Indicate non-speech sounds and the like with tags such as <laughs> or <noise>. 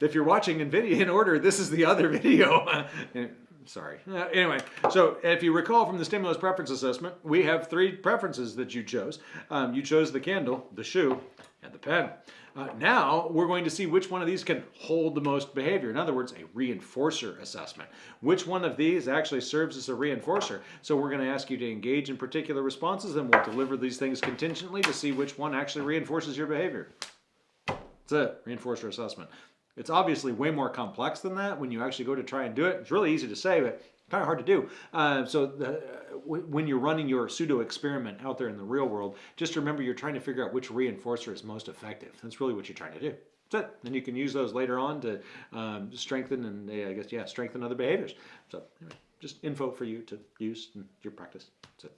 if you're watching in video in order, this is the other <laughs> video. Sorry. Uh, anyway, so if you recall from the stimulus preference assessment, we have three preferences that you chose. Um, you chose the candle, the shoe, and the pen. Uh, now we're going to see which one of these can hold the most behavior. In other words, a reinforcer assessment. Which one of these actually serves as a reinforcer? So we're going to ask you to engage in particular responses and we'll deliver these things contingently to see which one actually reinforces your behavior. That's it, reinforcer assessment. It's obviously way more complex than that when you actually go to try and do it. It's really easy to say, but kind of hard to do. Uh, so the, when you're running your pseudo experiment out there in the real world, just remember you're trying to figure out which reinforcer is most effective. That's really what you're trying to do. That's it. Then you can use those later on to um, strengthen and uh, I guess yeah strengthen other behaviors. So anyway, just info for you to use in your practice. That's it.